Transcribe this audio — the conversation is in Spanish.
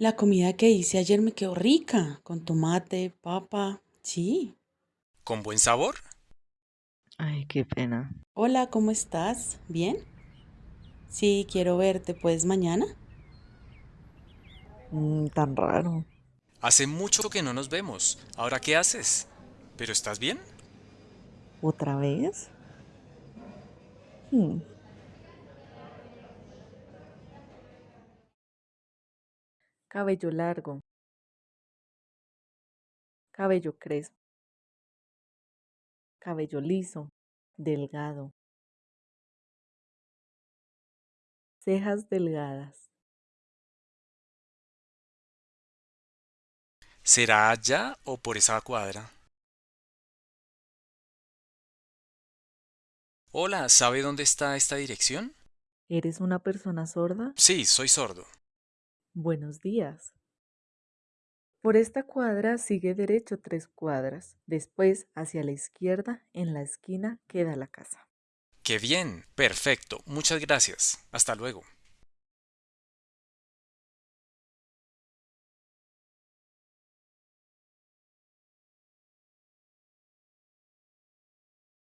La comida que hice ayer me quedó rica, con tomate, papa. Sí. ¿Con buen sabor? Ay, qué pena. Hola, ¿cómo estás? ¿Bien? Sí, quiero verte, ¿puedes mañana? Mm, tan raro. Hace mucho que no nos vemos. ¿Ahora qué haces? ¿Pero estás bien? ¿Otra vez? Hmm. Cabello largo. Cabello crespo. Cabello liso, delgado. Cejas delgadas. ¿Será allá o por esa cuadra? Hola, ¿sabe dónde está esta dirección? ¿Eres una persona sorda? Sí, soy sordo. Buenos días. Por esta cuadra sigue derecho tres cuadras. Después, hacia la izquierda, en la esquina, queda la casa. ¡Qué bien! Perfecto. Muchas gracias. Hasta luego.